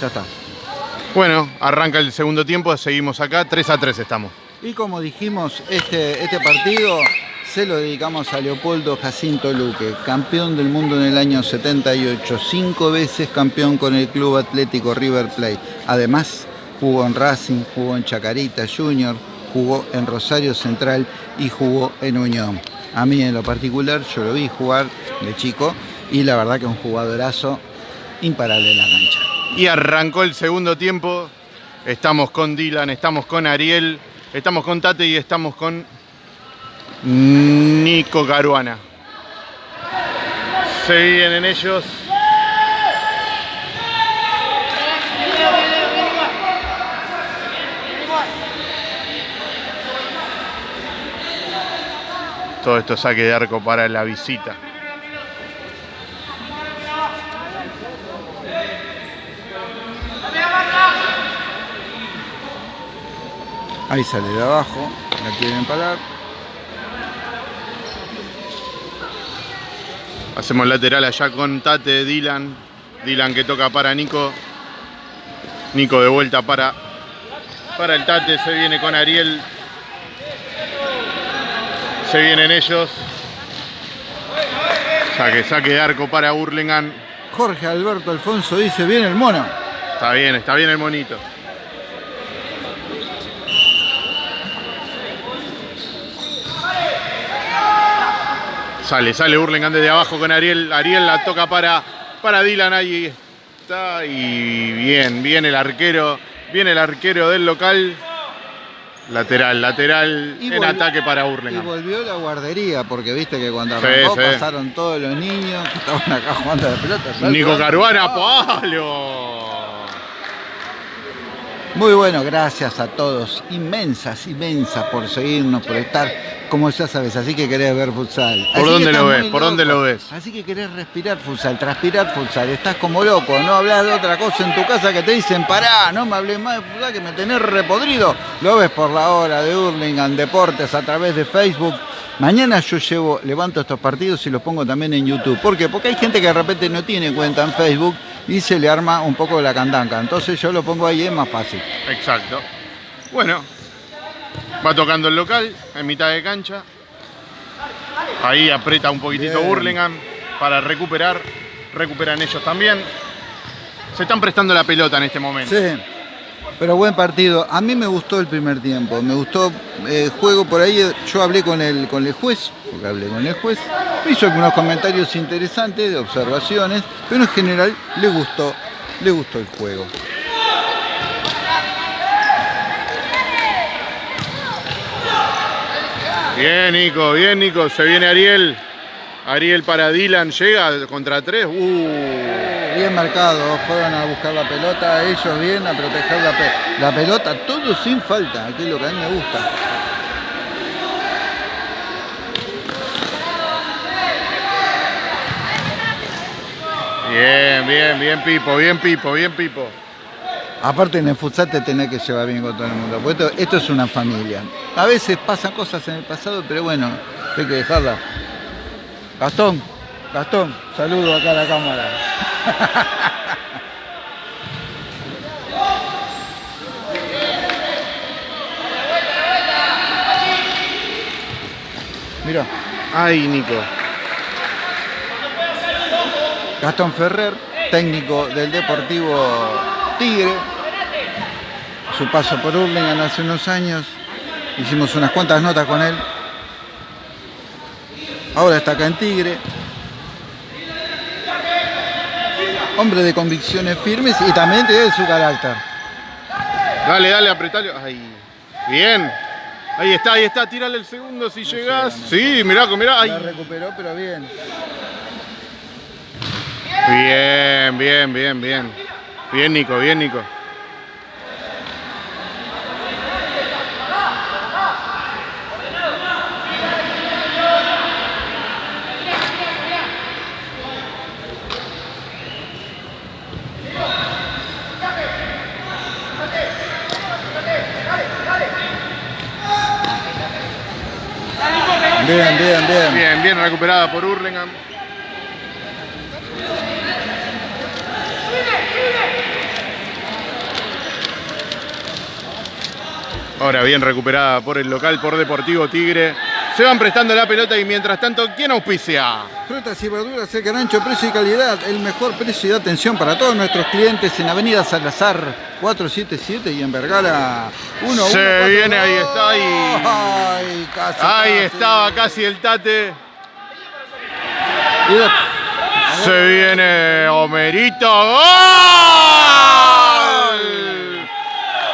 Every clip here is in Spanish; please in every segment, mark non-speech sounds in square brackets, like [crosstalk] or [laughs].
ya está. Bueno, arranca el segundo tiempo, seguimos acá, 3 a 3 estamos. Y como dijimos, este, este partido se lo dedicamos a Leopoldo Jacinto Luque, campeón del mundo en el año 78, cinco veces campeón con el Club Atlético River Plate. Además, jugó en Racing, jugó en Chacarita Junior, jugó en Rosario Central y jugó en Unión. A mí en lo particular, yo lo vi jugar de chico y la verdad que es un jugadorazo imparable en la cancha. Y arrancó el segundo tiempo, estamos con Dylan, estamos con Ariel, estamos con Tate y estamos con Nico Caruana. Se vienen ellos. Todo esto saque de arco para la visita. Ahí sale de abajo, la quieren parar. Hacemos lateral allá con Tate, Dylan. Dylan que toca para Nico. Nico de vuelta para, para el Tate. Se viene con Ariel. Se vienen ellos. Saque, saque de arco para Burlingame. Jorge Alberto Alfonso dice, viene el mono. Está bien, está bien el monito. Sale, sale Burlingame desde abajo con Ariel. Ariel la toca para, para Dylan. Ahí está. Y bien, bien el arquero. Viene el arquero del local. Lateral, lateral Y en volvió- ataque para Y Burlingame. volvió la guardería, porque viste que cuando arrancó pasaron todos los niños que estaban acá jugando la pelota. Nico. Caruana, palo. Muy bueno, gracias a todos. Inmensas, inmensas por seguirnos, por estar, como ya sabes, así que querés ver futsal. ¿Por Así dónde lo ves? ¿Por dónde lo ves? Así que querés respirar futsal, transpirar futsal. Estás como loco, no hablas de otra cosa en tu casa que te dicen, pará, no me hables más de futsal que me tenés repodrido. Lo ves por la hora de Hurlingham Deportes a través de Facebook. Mañana yo llevo, levanto estos partidos y los pongo también en YouTube. ¿Por qué? Porque hay gente que de repente no tiene cuenta en Facebook y se le arma un poco la candanca. Entonces yo lo pongo ahí, es más fácil. Exacto. Bueno, va tocando el local en mitad de cancha. Ahí aprieta un poquitito Bien. Burlingame para recuperar. Recuperan ellos también. Se están prestando la pelota en este momento. Sí, pero buen partido. A mí me gustó el primer tiempo, me gustó el juego por ahí. Yo hablé con el, con el juez, porque hablé con el juez, me hizo algunos comentarios interesantes de observaciones, pero en general le gustó, le gustó el juego. Bien, Nico, bien, Nico. Se viene Ariel. Ariel para Dylan. Llega contra tres. Uh. Bien marcado, fueron a buscar la pelota, ellos bien a proteger la, pe- la pelota, todo sin falta, que es lo que a mí me gusta. Bien, bien, bien, Pipo, bien, Pipo, bien, Pipo. Aparte en el futsal te tenés que llevar bien con todo el mundo, porque esto, esto es una familia. A veces pasan cosas en el pasado, pero bueno, hay que dejarla. Gastón, Gastón, saludo acá a la cámara. [laughs] Mira, Ay, Nico. Gastón Ferrer, técnico del Deportivo Tigre. Su paso por Hurlingham hace unos años. Hicimos unas cuantas notas con él. Ahora está acá en Tigre. Hombre de convicciones firmes y también tiene su carácter. Dale, dale, apretalo. Ay. Bien. Ahí está, ahí está. Tírale el segundo si llegás. Sí, mirá, mirá. La recuperó, pero bien. Bien, bien, bien, bien. Bien, Nico, bien, Nico. Bien, bien, bien. Bien, bien recuperada por Hurlingham. Ahora bien recuperada por el local, por Deportivo Tigre. Se van prestando la pelota y mientras tanto, ¿quién auspicia? Frutas y verduras, el ancho precio y calidad. El mejor precio y atención para todos nuestros clientes en Avenida Salazar 477 y en Vergara 1. Se viene, ahí está. Ahí, Ay, casi, ahí casi. estaba casi el tate. Y Se viene Homerito. ¡Gol!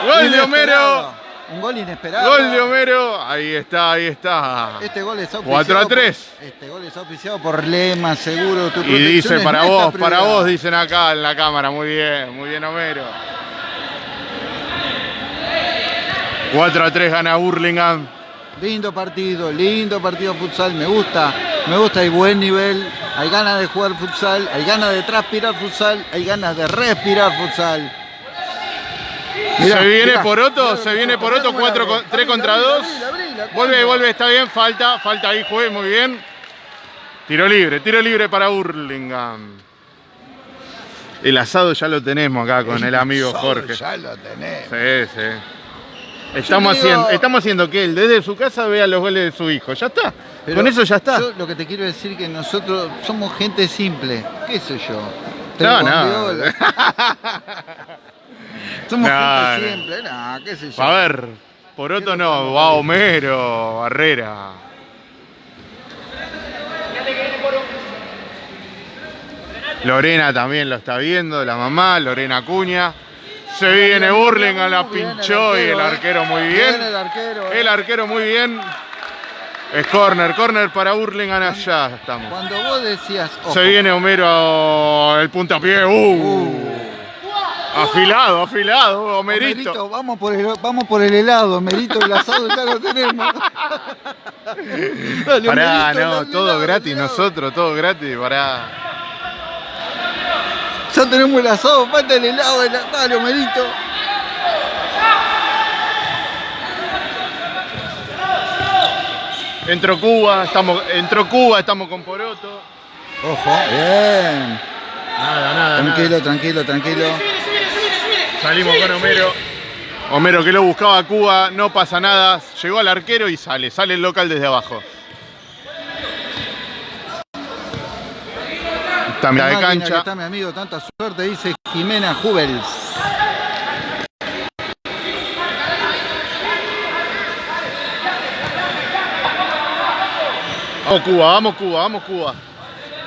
Gol de Homero. Un gol inesperado. Gol de Homero. Ahí está, ahí está. Este gol es 4 a 3. Por, este gol es auspiciado por Lema, seguro. Tu Y dice para vos, para vos, dicen acá en la cámara. Muy bien, muy bien, Homero. 4 a 3 gana Burlingame. Lindo partido, lindo partido futsal, me gusta, me gusta, hay buen nivel, hay ganas de jugar futsal, hay ganas de transpirar futsal, hay ganas de respirar futsal. Mirá, se viene mirá. Poroto, Mirá, se viene Poroto, mirá, 4 mirá, con, 3 mirá, contra mirá, 2. mirá, mirá, mirá, Vuelve, vuelve, está bien, falta, falta ahí, juez, muy bien. Tiro libre, tiro libre para Burlingame. El asado ya lo tenemos acá con el amigo Solo Jorge. Ya lo tenés. Sí, sí. Estamos digo- haciendo, estamos haciendo que él desde su casa vea los goles de su hijo. Ya está. Pero Con eso ya está. Yo lo que te quiero decir es que nosotros somos gente simple, qué sé yo. No, no. [laughs] Somos No, gente no. simple, no, qué sé yo. A ver, por otro no, va Homero, Barrera. Lorena también lo está viendo, la mamá, Lorena Cuña. Se viene Burlingame, la Muy bien el pinchó y el arquero, eh. muy Bien bien. el arquero. eh. El arquero muy bien. Es corner, corner para Burlingame allá estamos. Cuando vos decías. ojo, Se viene Homero el puntapié. Uh, uh, afilado, afilado, Homerito. Homerito, vamos por el, vamos por el helado, Merito, el asado ya lo tenemos. [laughs] Dale, Pará, Homerito, no, todo gratis, nosotros, todo gratis, pará. Ya tenemos el asado, falta el helado, el- dale, Homerito. Entró Cuba, estamos, entró Cuba, estamos con Poroto. Ojo, bien. Nada, nada, Tranquilo, tranquilo, tranquilo. Salimos con Homero. Homero que lo buscaba a Cuba, no pasa nada. Llegó al arquero y sale, sale el local desde abajo. Está mitad de que cancha. está mi amigo, tanta suerte, dice Jimena Jubels. Vamos Cuba, vamos Cuba, vamos Cuba.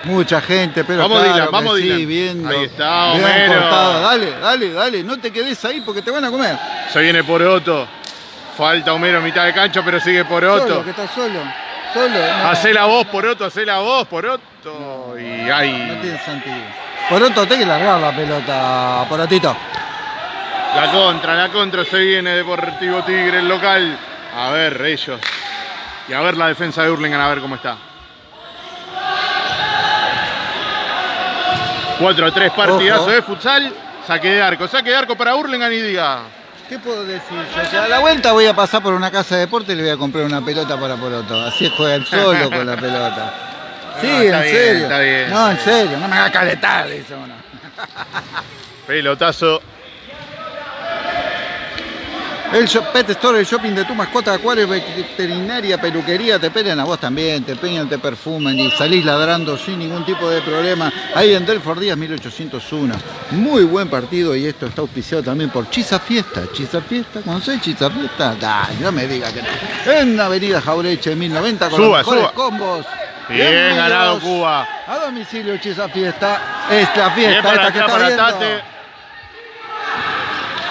Mucha gente, pero Vamos, claro Dylan, vamos, sí, viendo. Ahí está, Homero. Dale, dale, dale, no te quedes ahí porque te van a comer. Se viene Poroto. Falta Homero en mitad de cancha, pero sigue Poroto. Solo, que estás solo. Solo. no, Hacé la voz, Poroto, hacé la voz, Poroto. Y No ahí. tiene sentido. Por otro, tenés que largar la pelota, Porotito. La contra, la contra se viene Deportivo Tigre, el local. A ver, ellos. Y a ver la defensa de Hurlingham, a ver cómo está. 4 a 3, partidazo de futsal. Saque de arco, saque de arco para Hurlingham y diga. ¿Qué puedo decir yo? Que a la vuelta voy a pasar por una casa de deporte y le voy a comprar una pelota para Poroto. Así juega el solo con la pelota. [laughs] Sí, No, en bien, serio. está bien, no, en serio, no me hagas calentar, dice uno. Pelotazo. El shop- Pet Store, el shopping de tu mascota, acuario, veterinaria, peluquería, te pelean a vos también, te peñan, te perfuman y salís ladrando sin ningún tipo de problema. Ahí en Delford Díaz 1801. Muy buen partido y esto está auspiciado también por Chisa Fiesta. Chisa Fiesta, ¿conocés Chisa Fiesta? Dale, no me digas que no. En Avenida Jaureche 1090 con Suba, los mejores suba. combos. Bien ganado Cuba. A domicilio Chisa Fiesta. Es la Bien fiesta para esta que está para.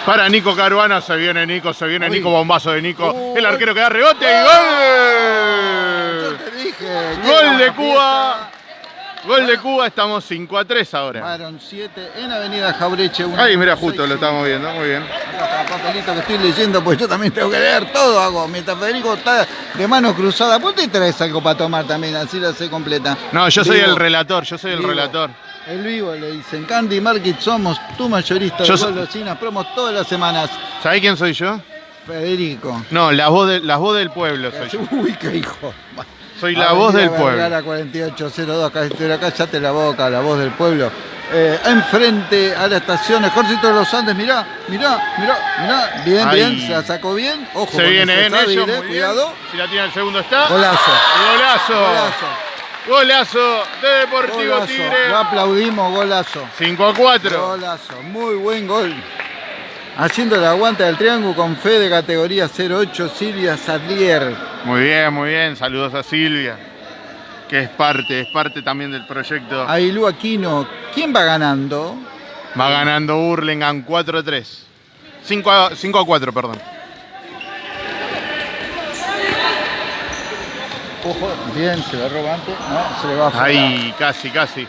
Para Nico Caruana, se viene Nico, se viene Uy. Nico, bombazo de Nico. Uy. El arquero que da rebote y Yo gol. te dije. Gol de Cuba. Gol de Cuba, estamos 5 a 3 ahora. Fueron 7 en Avenida Jaureche. Ahí, mira, justo lo estamos viendo, muy bien. Acá papelito que estoy leyendo, pues yo también tengo que leer todo, hago. Mientras Federico está de mano cruzada, ¿por qué te traes algo para tomar también? Así la sé completa. No, yo soy Vivo, el relator, yo soy el vivo. relator. El vivo le dicen, Candy Market somos tu mayorista Yo de so- golosinas, promos todas las semanas. ¿Sabés quién soy yo? Federico. No, la voz, de, la voz del pueblo soy [laughs] yo. Uy, qué hijo. Soy la voz del pueblo. La 4802, acá, estoy acá, cállate la boca, la voz del pueblo. eh, enfrente a la estación Ejército de los Andes. Mirá, mirá, mirá, mirá. Bien, Ahí. bien, se la sacó bien. Ojo, Se viene en muy bien. cuidado. Si la tiene el segundo está. Golazo. Golazo. Golazo. Golazo de Deportivo Golazo. Tigre. Lo aplaudimos, golazo. 5 a 4. Golazo, muy buen gol. Haciendo el aguante del triángulo con fe de categoría 08, Silvia Sadlier. Muy bien, muy bien. Saludos a Silvia, que es parte, es parte también del proyecto. Ailú Aquino, ¿quién va ganando? Va ganando Burlingame 4 a 3. 5 a, 5 a 4, perdón. Ojo, bien, se la roba antes. No, se le va a. Ahí, casi, casi.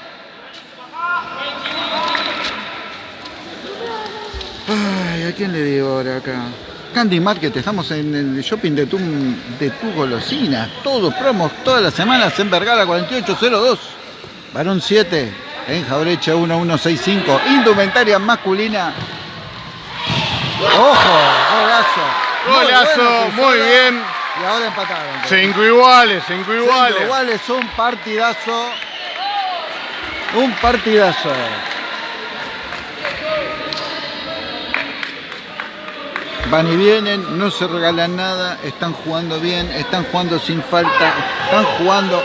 ¿A quién le digo ahora acá? Candy Market, estamos en el shopping de tu, de tu golosina. Todos promos, todas las semanas en Vergara 4802. Varón 7, en Jaureche 1165. Indumentaria masculina. ¡Ojo! Golazo. Muy Golazo, bueno, muy bien. Y ahora empataron. 5 iguales, 5 Cinco iguales. iguales, un partidazo. Un partidazo. Van y vienen, no se regalan nada, están jugando bien, están jugando sin falta, están jugando.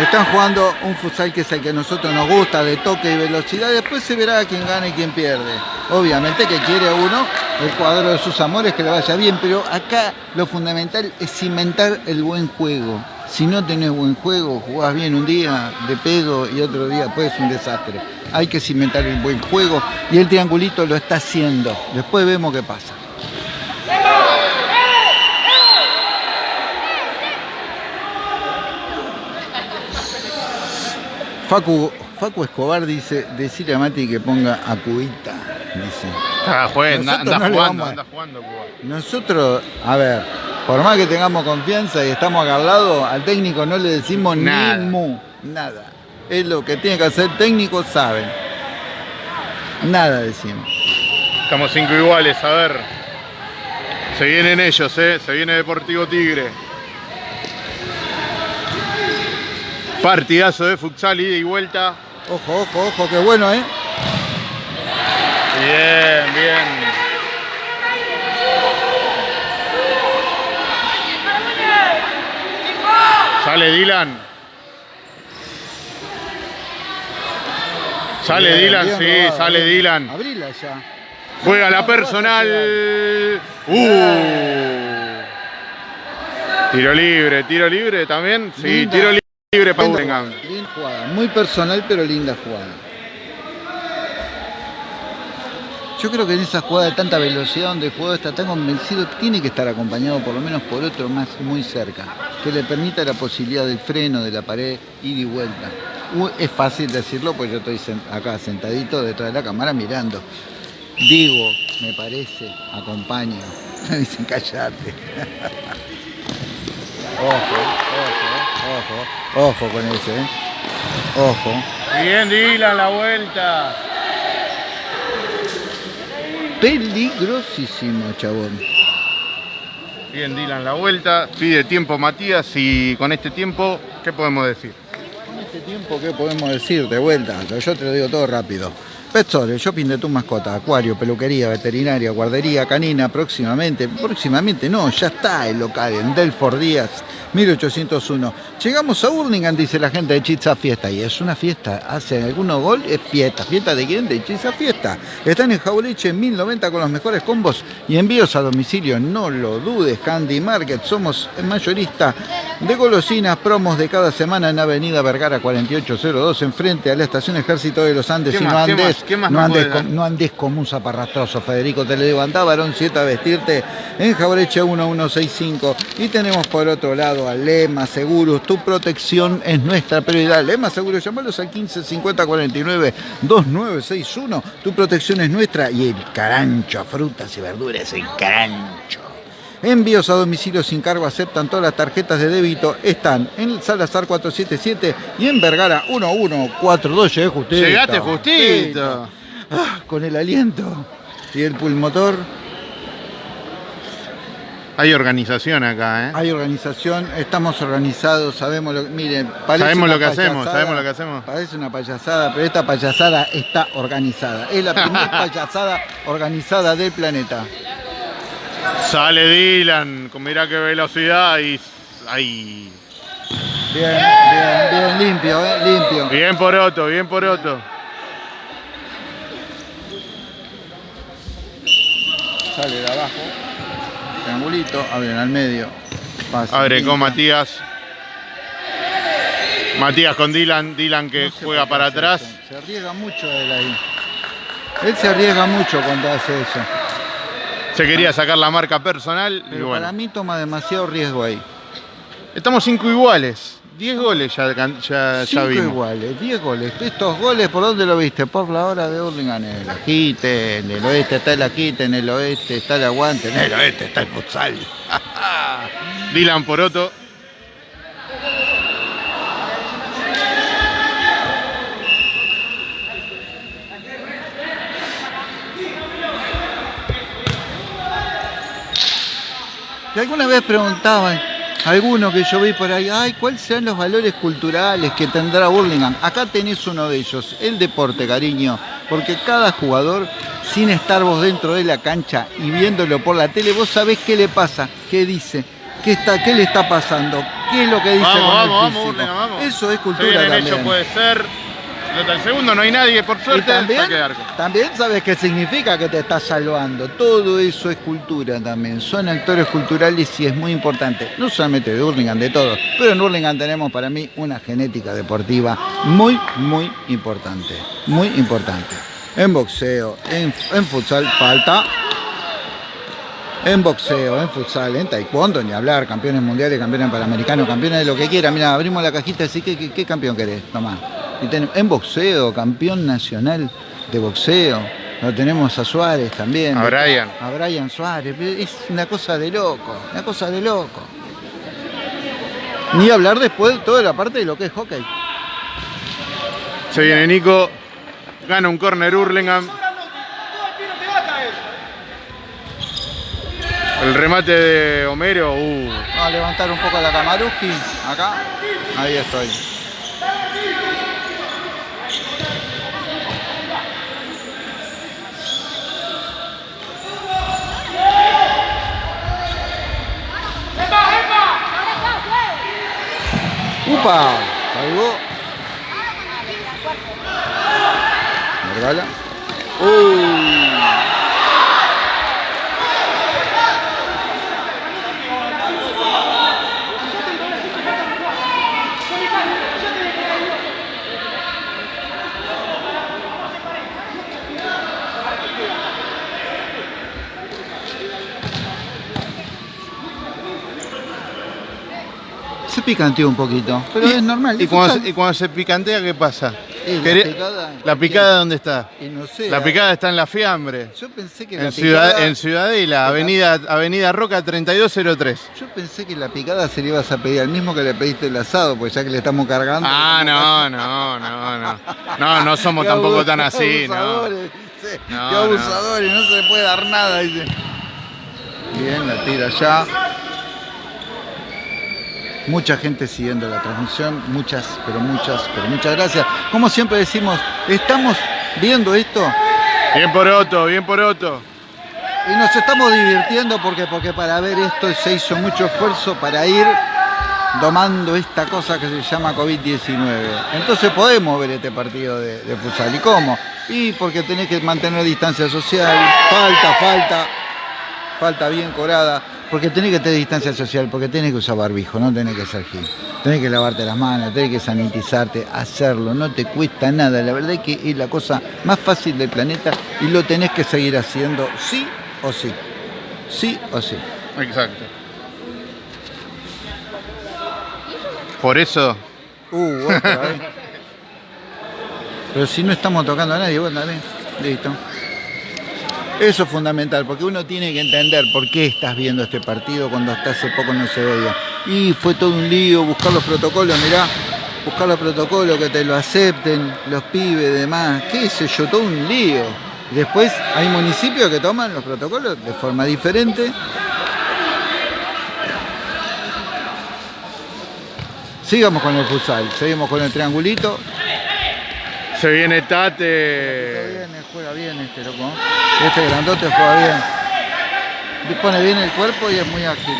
Están jugando un futsal que es el que a nosotros nos gusta, de toque y velocidad. Después se verá quién gana y quién pierde. Obviamente que quiere uno el cuadro de sus amores que le vaya bien, pero acá lo fundamental es cimentar el buen juego. Si no tenés buen juego, jugás bien un día de pedo y otro día pues es un desastre. Hay que cimentar el buen juego y el triangulito lo está haciendo. Después vemos qué pasa. Facu, Escobar dice, decirle a Mati que ponga a. Dice. Ah, juez, anda, no jugando, vamos a- anda jugando, Cuba. Nosotros, a ver, por más que tengamos confianza y estamos acá al técnico no le decimos Nada. ni mu, nada. Es lo que tiene que hacer el técnico, saben. Nada decimos. Estamos 5 iguales, a ver. Se vienen ellos, eh. Se viene Deportivo Tigre. Partidazo de futsal, ida y vuelta. Ojo, ojo, ojo, qué bueno, ¿eh? Bien, bien. Sale Dylan. Sale Bien, Dylan, bien sí, robado, sale bien. Dylan. Abrila ya. Juega la personal. Uh. Tiro libre, tiro libre también. Sí, Linda. tiro libre para jugada, linda jugada. Muy personal, pero linda jugada. Yo creo que en esa jugada de tanta velocidad donde el jugador está tan convencido, tiene que estar acompañado por lo menos por otro más muy cerca, que le permita la posibilidad del freno, de la pared, ida y vuelta. Es fácil decirlo, pues yo estoy acá sentadito detrás de la cámara mirando. Digo, me parece, acompaño. Me [laughs] dicen callate. [laughs] ojo, ojo, ojo, ojo con ese, ¿eh? Ojo. Bien, Dylan, la vuelta. Peligrosísimo, chabón. Bien, Dylan, la vuelta. Pide tiempo Matías y con este tiempo, ¿qué podemos decir? En este tiempo, ¿qué podemos decir? De vuelta, yo te lo digo todo rápido. El shopping de tu mascota, acuario, peluquería, veterinaria, guardería, canina, próximamente, próximamente no, ya está el local en Delford Díaz, 1801. Llegamos a Burlingame, dice la gente de Chizza Fiesta, y es una fiesta, hacen algunos gol, es fiesta. ¿Fiesta de quién? De Chizza Fiesta. Están en Jauliche en 1090 con los mejores combos y envíos a domicilio, no lo dudes, Candy Market, somos el mayorista de golosinas, promos de cada semana en Avenida Vergara 4802, enfrente a la estación Ejército de los Andes, ¿Qué y no más? ¿Qué andes, más? ¿Qué más no, andes no andes como un zaparrastroso, Federico, te digo, andá varón 7 a vestirte en Jaureche 1165 y tenemos por otro lado a Lema Seguros, tu protección es nuestra prioridad. Lema Seguros, llamalos al 15 50 49 2961, tu protección es nuestra y el carancho, frutas y verduras, el carancho. Envíos a domicilio sin cargo aceptan todas las tarjetas de débito. Están en Salazar 477 y en Vergara 1142. Llegué justito. Llegaste justito. Ah, con el aliento. Y el pulmotor. Hay organización acá, ¿eh? Hay organización, estamos organizados, sabemos lo que. Miren, parece Sabemos una lo que hacemos, sabemos lo que hacemos. Parece una payasada, pero esta payasada está organizada. Es la [laughs] primera payasada organizada del planeta. Sale Dylan, con mirá qué velocidad y. Ahí. Bien, bien, bien, limpio, ¿eh? Limpio. Bien por Otto, bien por Otto. Sale de abajo. Triangulito, abren al medio. Pasa, Abre con. Matías. Matías con Dylan, Dylan que No sé juega para atrás. eso. Se arriesga mucho él ahí. Él se arriesga mucho cuando hace eso. Se quería sacar la marca personal y Pero bueno. para mí toma demasiado riesgo ahí. Estamos cinco iguales. 10 goles ya, ya, ya Cinco vimos. iguales, 10 goles. Estos goles, ¿por dónde lo viste? Por la hora de Hurlingham, en el Ajite, en el oeste está el Ajite, en el oeste está el Aguante, en el oeste está el futsal. [laughs] Dylan por Y alguna vez preguntaban, algunos que yo vi por ahí, ay, ¿cuáles serán los valores culturales que tendrá Burlingame? Acá tenés uno de ellos, el deporte, cariño, porque cada jugador, sin estar vos dentro de la cancha y viéndolo por la tele, vos sabés qué le pasa, qué dice, qué, está, qué le está pasando, qué es lo que dice Vamos, con el vamos, físico. Burlingame, vamos. Eso es cultura también. ellos, puede ser. El segundo no hay nadie, por Y suerte. también, saque de arco. también sabes qué significa que te estás salvando. Todo eso es cultura también. Son actores culturales y es muy importante. No solamente de Hurlingham, de todos. Pero en Hurlingham tenemos para mí una genética deportiva muy, muy importante. Muy importante. En boxeo, en, en futsal falta. En boxeo, en futsal, en taekwondo, ni hablar, campeones mundiales, campeones panamericanos, campeones de lo que quiera. Mira, abrimos la cajita así, ¿qué, qué, qué campeón querés? Tomá. Y tenemos- en boxeo, campeón nacional de boxeo. Lo tenemos a Suárez también. A Brian. A Brian Suárez. Es una cosa de loco, una cosa de loco. Ni hablar después de toda la parte de lo que es hockey. Se viene Nico. Gana un corner Hurlingham. El remate de Homero. uh, Vamos a levantar un poco la Kamaruski. Acá. Ahí estoy. ¡Upa! Salvó. Regala. ¡Uy! Picanteó un poquito, pero es normal. Y cuando, se- y cuando se picantea, ¿qué pasa? La picada- ¿La picada dónde está? No sé. La picada está en la fiambre. Yo pensé que la En, Ciudad, picada. en Ciudadela, avenida, avenida Roca 3203. Yo pensé que la picada se le ibas a pedir al mismo que le pediste el asado, pues ya que le estamos cargando. Ah, no, no, no, no. No, no somos [laughs] Qué tampoco tan así, ¿no? abusadores, dice, No, qué no. abusadores, no. se le puede dar nada, dice. Bien, la tira ya. Mucha gente siguiendo la transmisión, muchas, pero muchas, pero muchas gracias. Como siempre decimos, estamos viendo esto Bien por Otto, bien por Otto. y nos estamos divirtiendo porque, porque para ver esto se hizo mucho esfuerzo para ir domando esta cosa que se llama COVID-19. Entonces podemos ver este partido de, de futsal. ¿Y cómo? Y porque tenés que mantener distancia social, falta, falta, falta bien corada, porque tenés que tener distancia social, porque tenés que usar barbijo, no tenés que ser gil. Tenés que lavarte las manos, tenés que sanitizarte, hacerlo, no te cuesta nada. La verdad es que es la cosa más fácil del planeta y lo tenés que seguir haciendo sí o sí. Sí o sí. Exacto. Por eso, Uh, otra vez. [laughs] Pero si no estamos tocando a nadie, bueno, dale. Listo. Eso es fundamental, porque uno tiene que entender por qué estás viendo este partido cuando hasta hace poco no se veía. Y fue todo un lío buscar los protocolos, mirá, buscar los protocolos, que te lo acepten, los pibes, demás, qué sé yo, todo un lío. Después hay municipios que toman los protocolos de forma diferente. Sigamos con el futsal, seguimos con el triangulito. Se viene Tate. Se viene juega bien este loco. Este grandote juega bien. Dispone bien el cuerpo y es muy ágil.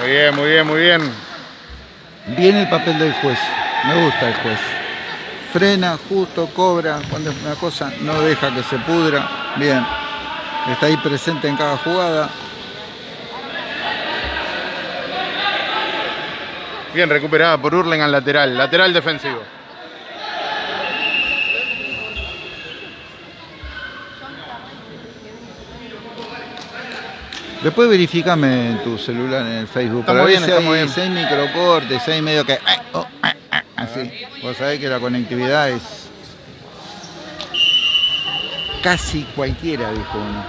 Muy bien, muy bien, muy bien. Bien el papel del juez. Me gusta el juez. Frena, justo, cobra. Cuando es una cosa, no deja que se pudra. Bien. Está ahí presente en cada jugada. Bien recuperada por Hurlingham lateral. Lateral defensivo. Después verificame en tu celular en el Facebook. Estamos para ver bien, si estamos hay, bien. si hay microcortes, si hay medio que. eh, oh, eh, eh, así. Vos sabés que la conectividad es. Casi cualquiera, dijo uno.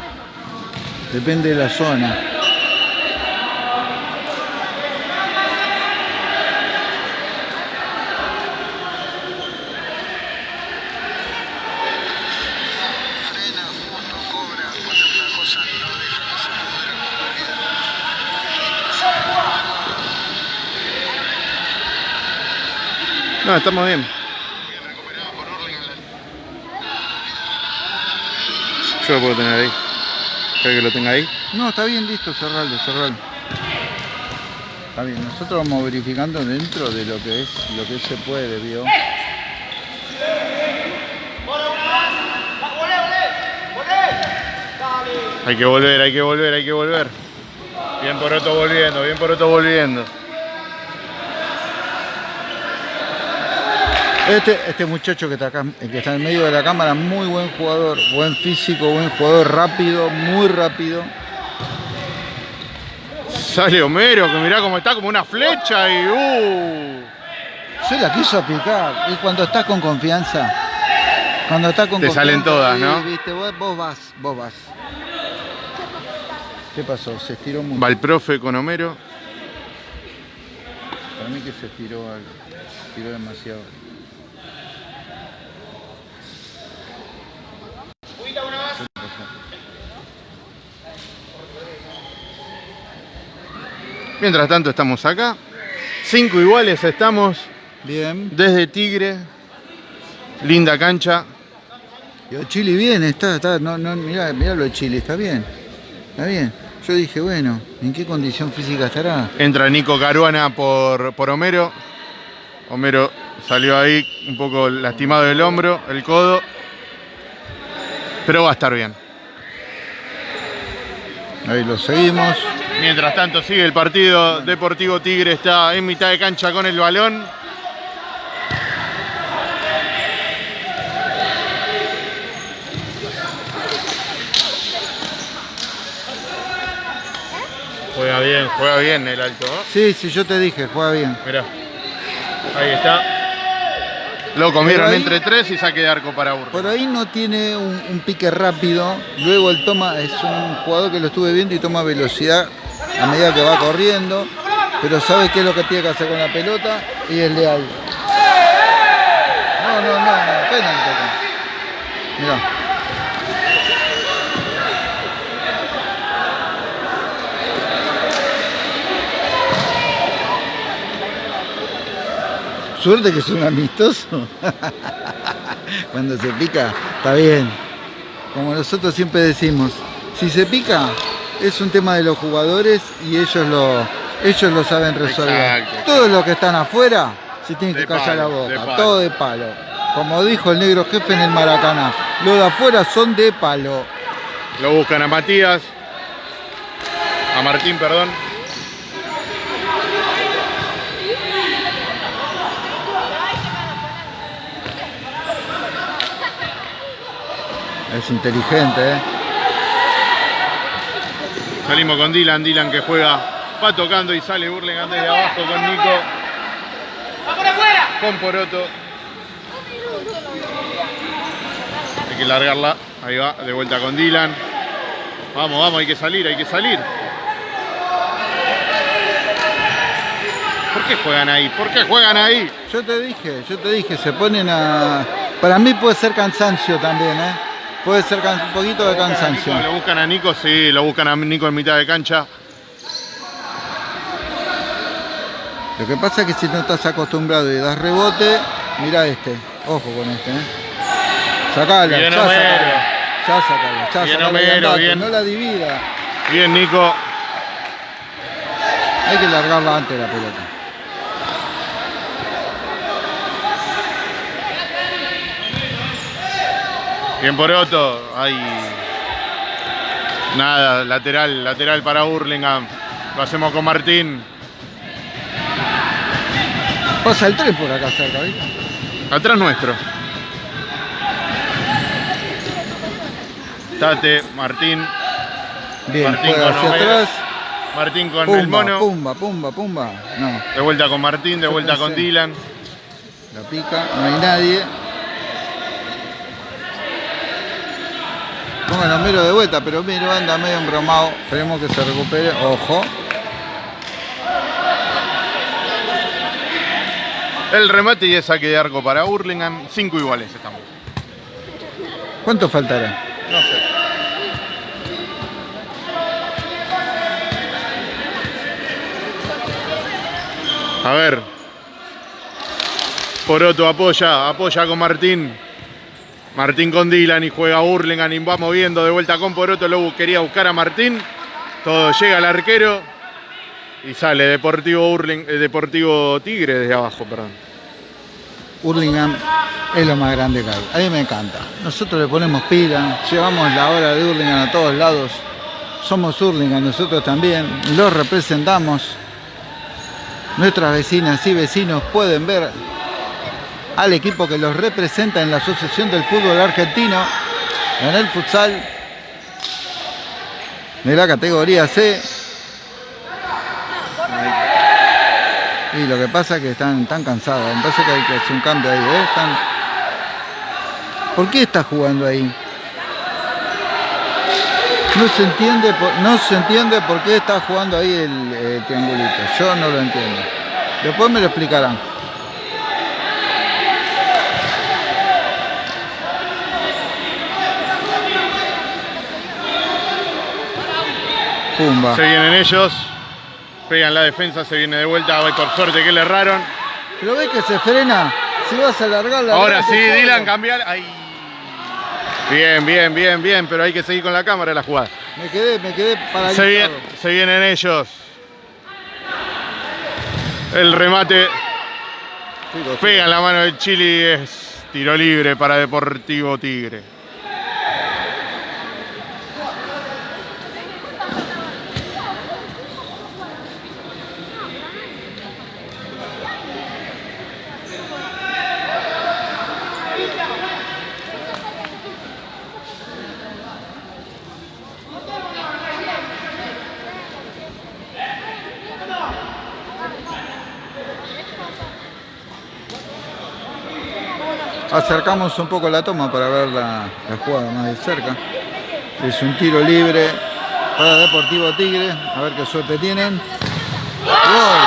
Depende de la zona. No, estamos bien. Yo lo puedo tener ahí. ¿Querés que lo tenga ahí? No, está bien, listo, cerralo, cerralo. Está bien, nosotros vamos verificando dentro de lo que es, lo que se puede, ¿vio? Hay que volver, hay que volver, hay que volver. Bien por otro volviendo, bien por otro volviendo. Este, este muchacho que está acá, el que está en medio de la cámara, muy buen jugador, buen físico, buen jugador, rápido, muy rápido. Sale Homero, que mirá cómo está como una flecha y uh. Se la quiso picar. Y cuando estás con confianza, cuando estás con Te confianza, salen todas, ¿no? Viste, vos, vos vas, vos vas. ¿Qué pasó? Se estiró mucho. Va el profe con Homero. Para mí que se estiró algo. Se estiró demasiado. Mientras tanto estamos acá. Cinco iguales estamos Bien. desde Tigre. Linda cancha. Y Chile bien, está, está, no, no, mirá, mirá lo de Chile, está bien. Está bien. Yo dije, bueno, ¿en qué condición física estará? Entra Nico Caruana por, por Homero. Homero salió ahí un poco lastimado del hombro, el codo. Pero va a estar bien. Ahí lo seguimos. Mientras tanto sigue el partido. Deportivo Tigre está en mitad de cancha con el balón. Juega bien, juega bien el alto. ¿no? Sí, sí, yo te dije, juega bien. Mirá. Ahí está. Lo comieron ahí- entre tres y saque de arco para Urra. Por ahí no tiene un, un pique rápido. Luego él toma, es un jugador que lo estuve viendo y toma velocidad a medida que va corriendo. Pero sabe qué es lo que tiene que hacer con la pelota y es leal. No, no, no, no, penal. Mirá. Suerte que es un amistoso. [laughs] Cuando se pica, está bien. Como nosotros siempre decimos, si se pica, es un tema de los jugadores y ellos lo, ellos lo saben resolver. Exacto. Todos los que están afuera se tienen que callar la de boca, palo. todo de palo. Como dijo el negro jefe en el Maracaná, los de afuera son de palo. Lo buscan a Matías. A Martín, perdón. Es inteligente, ¿eh? Salimos con Dylan, Dylan que juega, va tocando y sale Burlingame desde abajo con Nico. Con Poroto. Hay que largarla. Ahí va, de vuelta con Dylan. Vamos, vamos, hay que salir, hay que salir. ¿Por qué juegan ahí? ¿Por qué juegan ahí? Yo te dije, yo te dije, se ponen a... Para mí puede ser cansancio también, ¿eh? Puede ser un poquito de cansancio. Lo buscan a Nico, sí, lo buscan a Nico en mitad de cancha. Lo que pasa es que si no estás acostumbrado y das rebote, mira este, ojo con este, ¿eh? Sacala, bien ya Homero. sacala, ya sacala, ya Bien sacala Homero, andate, bien. no la divida. Bien, Nico. Hay que largarla antes la pelota. Bien por Otto. Ay. Nada, lateral, lateral para Hurlingham. Lo hacemos con Martín. Pasa el tren por acá cerca, ¿viste? Atrás nuestro. Tate, Martín. Bien, Martín con hacia atrás. Martín con el mono. pumba, pumba, pumba. No, De vuelta con Martín, de Yo vuelta con. Dylan. la pica, no hay nadie. A Miro de vuelta, pero Miro anda medio embromado. Esperemos que se recupere. Ojo. El remate y el saque de arco para Hurlingham. Cinco iguales estamos. ¿Cuánto faltará? No sé. A ver. Poroto apoya, apoya con Martín. Martín con Dylan y juega Hurlingham y va moviendo de vuelta con Poroto. Luego quería buscar a Martín. Todo llega al arquero. Y sale Deportivo Hurling, eh, Deportivo Tigre desde abajo, perdón. Hurlingham es lo más grande que hay. A mí me encanta. Nosotros le ponemos pila, llevamos la hora de Hurlingham a todos lados. Somos Hurlingham, nosotros también. Los representamos. Nuestras vecinas y vecinos pueden ver al equipo que los representa en la Asociación del Fútbol Argentino, en el futsal de la categoría C. Y lo que pasa es que están tan cansados. Parece que hay que hacer un cambio ahí. ¿eh? Están... ¿Por qué está jugando ahí? No se entiende por, no se entiende por qué está jugando ahí el eh, triangulito. Yo no lo entiendo. Después me lo explicarán. Pumba. Se vienen ellos. Pegan la defensa, se viene de vuelta. Ay, por suerte que le erraron. Pero ves que se frena. Si vas a alargar la Ahora sí, Dylan, cambiar. Ay. Bien, bien, bien, bien, pero hay que seguir con la cámara en la jugada. Me quedé, me quedé Se, paralizado. vien- se vienen ellos. El remate Chicos, pega en la mano de Chile y es tiro libre para Deportivo Tigre. Acercamos un poco la toma para ver la, jugada más de cerca. Es un tiro libre para Deportivo Tigre. A ver qué suerte tienen. Gol.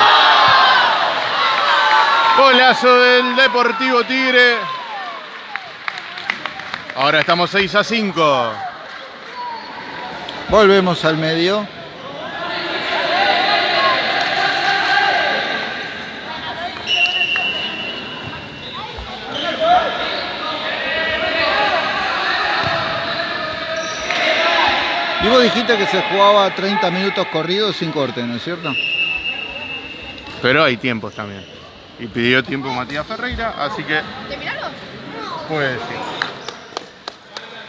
Golazo del Deportivo Tigre. Ahora estamos 6 a 5. Volvemos al medio. Y vos dijiste que se jugaba 30 minutos corridos sin corte, ¿no es cierto? Pero hay tiempos también. Y pidió tiempo Matías Ferreira, así que ¿Terminaron? puede sí.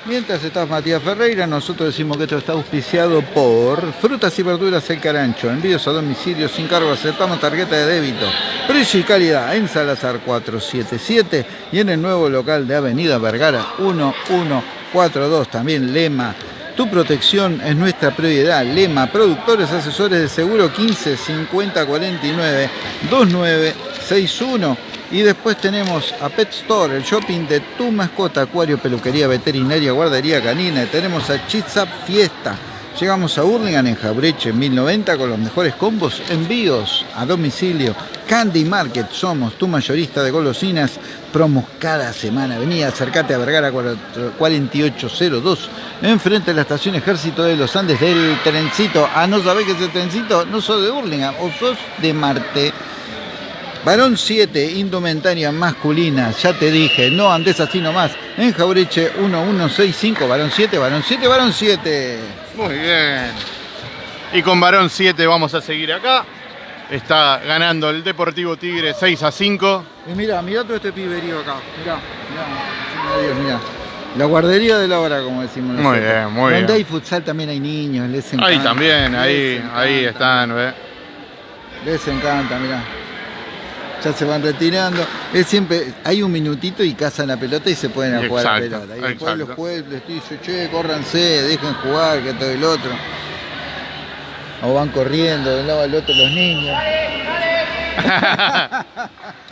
Mientras estás Matías Ferreira, nosotros decimos que esto está auspiciado por Frutas y Verduras El Carancho. Envíos a domicilio sin cargo, aceptamos tarjeta de débito. Precio y calidad en Salazar 477 y en el nuevo local de Avenida Vergara 1142. También Lema. Tu protección es nuestra prioridad. Lema, productores, asesores de seguro 15 50 49 2961. Y después tenemos a Pet Store, el shopping de tu mascota, acuario, peluquería, veterinaria, guardería canina. Tenemos a Chitsap Fiesta. Llegamos a Hurlingham en Jabreche 1090 con los mejores combos, envíos a domicilio Candy Market, somos tu mayorista de golosinas, promos cada semana. Vení, acercate a Vergara 4802, enfrente de la estación Ejército de los Andes del trencito. Ah, ¿no sabés qué es el trencito? No sos de Burlingame, o sos de Marte. Varón 7, indumentaria masculina, ya te dije, no andes así nomás. En Jaureche 1165, varón 7, varón 7, varón 7. Muy bien. Y con varón 7 vamos a seguir acá. Está ganando el Deportivo Tigre 6 a 5. Y mira, mira todo este piberío acá. Mirá, mirá, Dios, mirá. La guardería de la hora, como decimos nosotros. Muy bien, muy Donde bien. hay futsal también hay niños, les encanta. Ahí también, ahí, ahí están, ¿ve? Les encanta, mirá. Ya se van retirando. Es siempre, hay un minutito y cazan la pelota y se pueden a jugar a la pelota. Y después exacto. los jueces les dicen, che, córranse, dejen jugar, que todo el otro. O van corriendo de un lado al otro los niños. [laughs]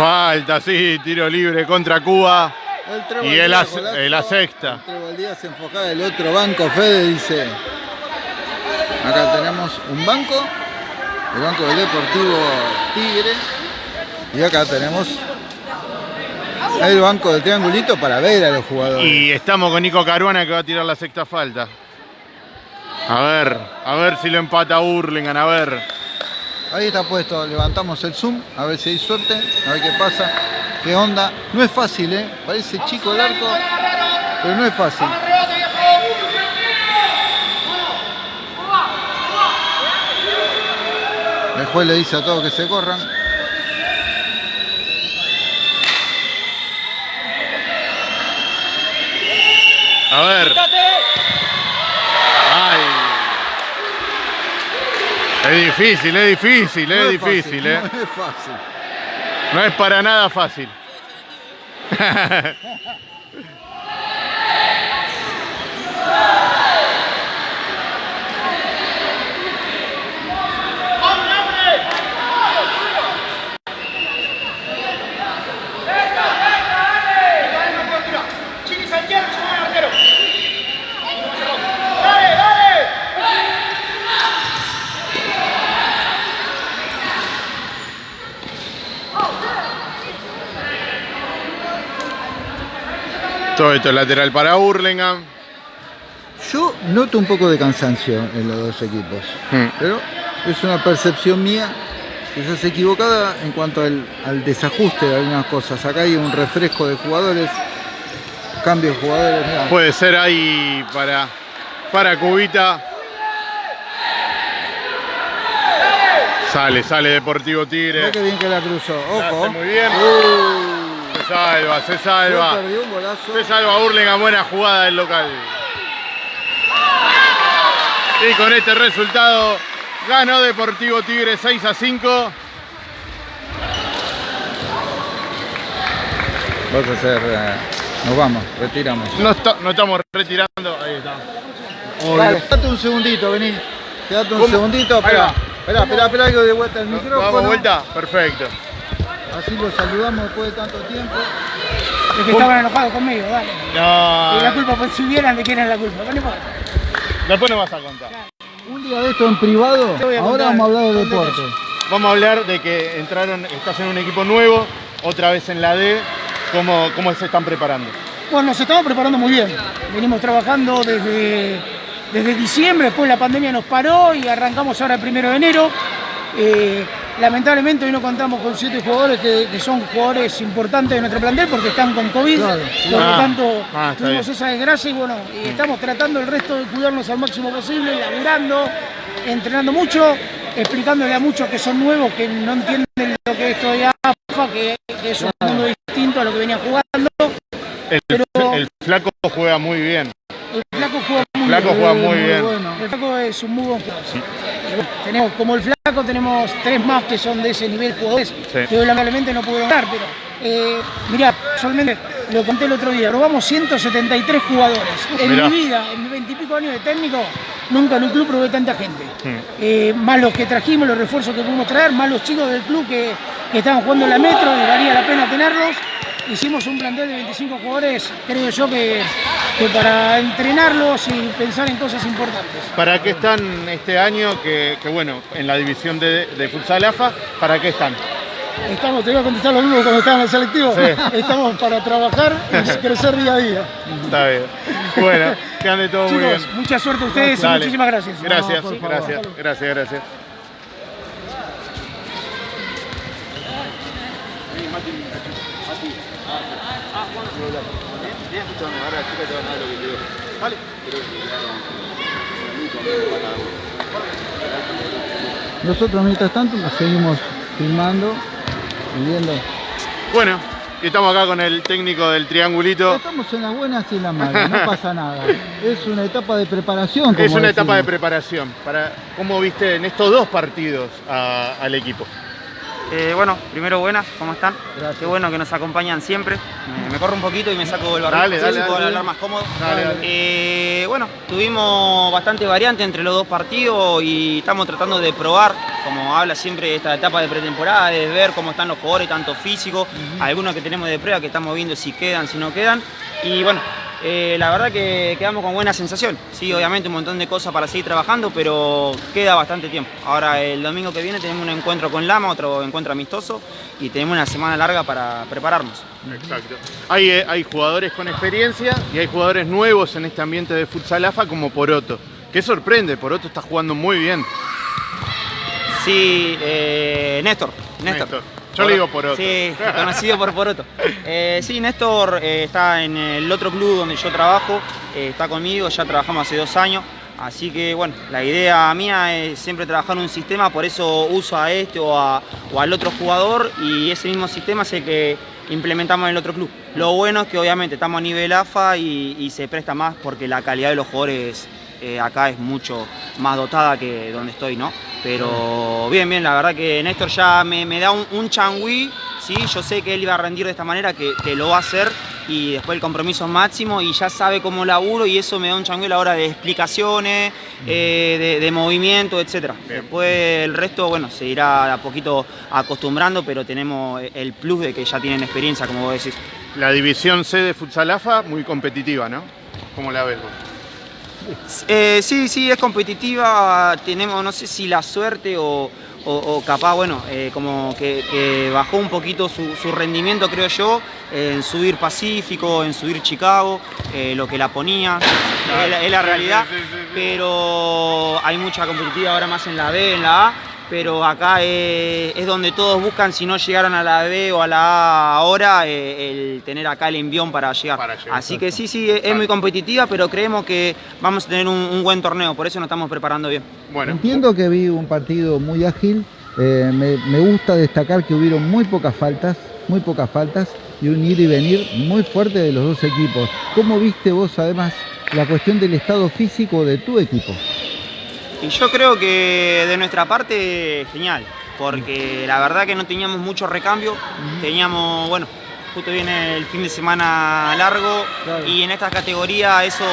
Falta, sí, tiro libre contra Cuba. El Y el el la sexta. El se enfocaba del otro banco, Fede dice. Acá tenemos un banco, el banco del Deportivo Tigre. Y acá tenemos el banco del triangulito para ver a los jugadores. Y estamos con Nico Caruana que va a tirar la sexta falta. A ver, a ver si lo empata Burlingame, a ver. Ahí está puesto, levantamos el zoom, a ver si hay suerte, a ver qué pasa, qué onda. No es fácil, ¿eh? Parece chico el arco, pero no es fácil. El juez le dice a todos que se corran. A ver. Ay. Es difícil, es difícil, No es difícil, fácil, ¿eh? No es fácil. No es para nada fácil. [laughs] Chini Santiago, segundo arquero. Dale, dale. Todo esto es lateral para Burlingame. Yo noto un poco de cansancio en los dos equipos, Hmm. pero es una percepción mía quizás equivocada en cuanto al, al desajuste de algunas cosas. Acá hay un refresco de jugadores, cambio de jugadores. mirá. Puede ser ahí para, para Cubita. Sale, sale Deportivo Tigre. Mirá qué bien que la cruzó. Ojo. muy bien. Uh, Se salva, se se salva. Se salva Burlingame, buena jugada del local. Y con este resultado ganó Deportivo Tigre 6 a 5. Vas a hacer. eh, nos vamos, retiramos. No, está- no estamos retirando. Ahí está. Quédate un segundito, vení. Quédate un ¿Cómo? segundito, espera. Espera, espera, espera que de vuelta el micrófono. Vamos, vuelta. Perfecto. Así lo saludamos después de tanto tiempo. Es que estaban enojados conmigo, dale. No. Y la culpa, pues si vieran de quién es la culpa. No importa. Después nos vas a contar. Un día de esto en privado, ahora vamos a hablar de deporte. Vamos a hablar de que entraron, estás en un equipo nuevo, otra vez en la D. ¿Cómo, cómo se están preparando? Bueno, nos estamos preparando muy bien. Venimos trabajando desde, desde diciembre, después la pandemia nos paró y arrancamos ahora el primero de enero. Eh, lamentablemente hoy no contamos con siete jugadores que, que son jugadores importantes de nuestro plantel porque están con COVID. Claro. Por lo Ah, tanto, ah, tuvimos bien. esa desgracia y bueno, y estamos tratando el resto de cuidarnos al máximo posible, laburando, entrenando mucho, explicándole a muchos que son nuevos, que no entienden lo que es de AFA, que, que es un mundo distinto a lo que venían jugando. El, Pero- el flaco juega muy bien. El flaco juega Flaco juega muy bien. bueno. El flaco es un muy buen jugador. Tenemos, como el flaco tenemos tres más que son de ese nivel jugadores, que hoy lamentablemente no pudieron dar, pero eh, mirá, solamente lo conté el otro día, robamos 173 jugadores. En Mirá. mi vida, en mis veintipico años de técnico, nunca en un club probé tanta gente. Eh, más los que trajimos, los refuerzos que pudimos traer, más los chicos del club que, que estaban jugando en la metro y valía la pena tenerlos. Hicimos un plantel de 25 jugadores, creo yo que, que para entrenarlos y pensar en cosas importantes. ¿Para qué están este año? Que, que bueno, en la división de, de futsal AFA, ¿para qué están? Estamos, te iba a contestar lo mismo cuando estaba en el selectivo. Sí. [laughs] Estamos para trabajar y [laughs] crecer día a día. Está bien. Bueno, que ande todo muy bien. Chicos, mucha suerte a ustedes y muchísimas gracias. Gracias, No, por favor. gracias, gracias, gracias. Nosotros mientras tanto nos seguimos filmando y viendo. Bueno, y estamos acá con el técnico del triangulito. Estamos en las buenas y en las malas, no pasa [laughs] nada. Es una etapa de preparación. Es una etapa de preparación. Para, ¿Cómo viste en estos dos partidos a- al equipo? Eh, bueno, primero buenas, ¿cómo están? Gracias. Qué bueno que nos acompañan siempre. Me, me corro un poquito y me saco el barrio. Dale, dale, si puedo dale. hablar más cómodo. Dale, dale. Eh, bueno, tuvimos bastante variante entre los dos partidos y estamos tratando de probar, como habla siempre esta etapa de pretemporada, de ver cómo están los jugadores, tanto físicos, algunos que tenemos de prueba que estamos viendo si quedan, si no quedan. Y bueno, eh, la verdad que quedamos con buena sensación. Sí, obviamente un montón de cosas para seguir trabajando, pero queda bastante tiempo. Ahora el domingo que viene tenemos un encuentro con Lama, otro encuentro amistoso y tenemos una semana larga para prepararnos. Exacto. Hay, eh, hay jugadores con experiencia y hay jugadores nuevos en este ambiente de futsal AFA como Poroto. Que sorprende, Poroto está jugando muy bien. Sí, eh, Néstor. Néstor. Néstor. Yo le digo Poroto. Sí, conocido por Poroto. Eh, sí, Néstor eh, está en el otro club donde yo trabajo, eh, está conmigo, ya trabajamos hace dos años. Así que bueno, la idea mía es siempre trabajar en un sistema, por eso uso a este o, al otro jugador y ese mismo sistema es el que implementamos en el otro club. Lo bueno es que obviamente estamos a nivel AFA y, y se presta más porque la calidad de los jugadores acá es mucho más dotada que donde estoy, ¿no? Pero bien, bien, la verdad que Néstor ya me, me da un, un changüí, ¿sí? Yo sé que él iba a rendir de esta manera, que, que lo va a hacer y después el compromiso es máximo y ya sabe cómo laburo y eso me da un changüí a la hora de explicaciones, eh, de, de movimiento, etc. Después el resto, bueno, se irá a poquito acostumbrando, pero tenemos el plus de que ya tienen experiencia, como vos decís. La división C de futsal AFA muy competitiva, ¿no? ¿Cómo la ves vos? Eh, sí, sí, es competitiva. Tenemos, no sé si la suerte o, o- o capaz, bueno, eh, como que, que bajó un poquito su, su rendimiento, creo yo, en subir Pacífico, en subir Chicago, eh, lo que la ponía. Es, la- es la realidad. Pero hay mucha competitiva ahora más en la B, en la A. Pero acá es, es donde todos buscan, si no llegaron a la B o a la A ahora, eh, el tener acá el envión para llegar. Para llegar, Así que sí, sí, es, es muy competitiva, pero creemos que vamos a tener un, un buen torneo, por eso nos estamos preparando bien. Bueno, Entiendo que vi un partido muy ágil. eh, me, me gusta destacar que hubieron muy pocas faltas, muy pocas faltas y un ir y venir muy fuerte de los dos equipos. ¿Cómo viste vos además la cuestión del estado físico de tu equipo? Y yo creo que de nuestra parte, genial, porque la verdad que no teníamos mucho recambio, teníamos, bueno, justo viene el fin de semana largo Claro. y en esta categoría eso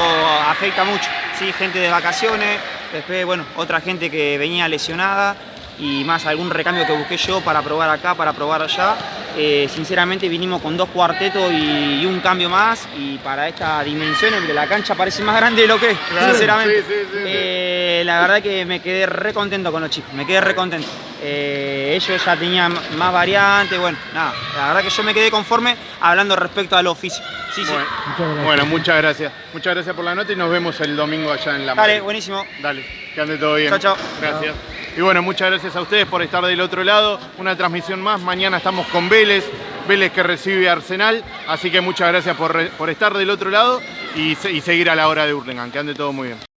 afecta mucho, ¿sí? Gente de vacaciones, después, bueno, otra gente que venía lesionada y más algún recambio que busqué yo para probar acá, para probar allá. Eh, sinceramente vinimos con dos cuartetos y, y un cambio más y para esta dimensión la cancha parece más grande de lo que es, Claro, sinceramente. sí, sí, sí. Eh, la verdad que me quedé re contento con los chicos, me quedé re contento. Eh, ellos ya tenían más variantes, bueno, nada, la verdad que yo me quedé conforme hablando respecto a lo físico. Sí, sí. bueno, Muchas gracias. bueno, muchas gracias. Muchas gracias por la nota y nos vemos el domingo allá en la Dale, Madrid. buenísimo. Dale, que ande todo bien. Chao, chao. Gracias. Y bueno, muchas gracias a ustedes por estar del otro lado. Una transmisión más. Mañana estamos con Vélez. Vélez que recibe Arsenal. Así que muchas gracias por, por estar del otro lado y, y seguir a la hora de Hurlingham. Que ande todo muy bien.